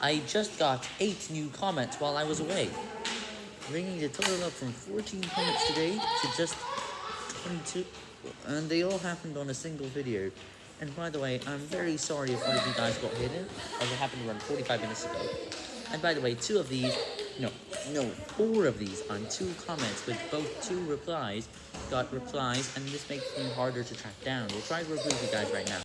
I just got 8 new comments while I was away, bringing the total up from 14 comments today to just 22, and they all happened on a single video. And by the way, I'm very sorry if one of you guys got hidden, as it happened around 45 minutes ago. And by the way, two of these, no, no, four of these on two comments with both two replies got replies, and this makes them harder to track down. We'll try to replace you guys right now.